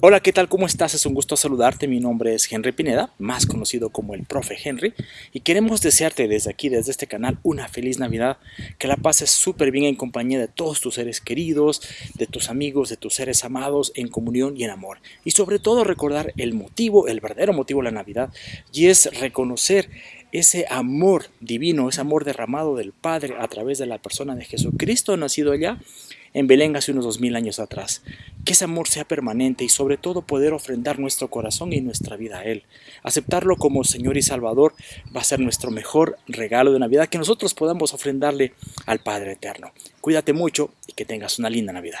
Hola, ¿qué tal? ¿Cómo estás? Es un gusto saludarte. Mi nombre es Henry Pineda, más conocido como el profe Henry, y queremos desearte desde aquí, desde este canal, una feliz Navidad, que la pases súper bien en compañía de todos tus seres queridos, de tus amigos, de tus seres amados, en comunión y en amor. Y sobre todo recordar el motivo, el verdadero motivo de la Navidad, y es reconocer ese amor divino, ese amor derramado del Padre a través de la persona de Jesucristo nacido allá en Belén hace unos dos mil años atrás. Que ese amor sea permanente y sobre todo poder ofrendar nuestro corazón y nuestra vida a Él. Aceptarlo como Señor y Salvador va a ser nuestro mejor regalo de Navidad que nosotros podamos ofrendarle al Padre Eterno. Cuídate mucho y que tengas una linda Navidad.